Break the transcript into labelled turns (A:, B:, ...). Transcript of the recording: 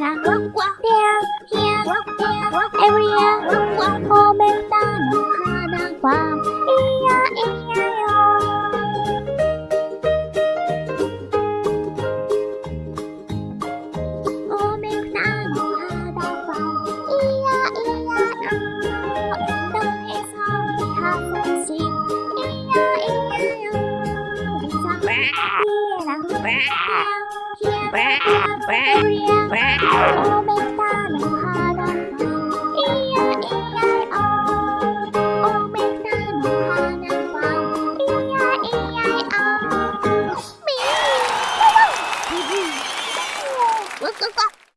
A: này là Here, here, everywhere Omenta no hana wa Iya, iya yo. Omenta no hana wa Iya, iya yo. That is how we have to sing Iya, iya yo. Iya, iya yo 天边的孤雁，我们打鸣号。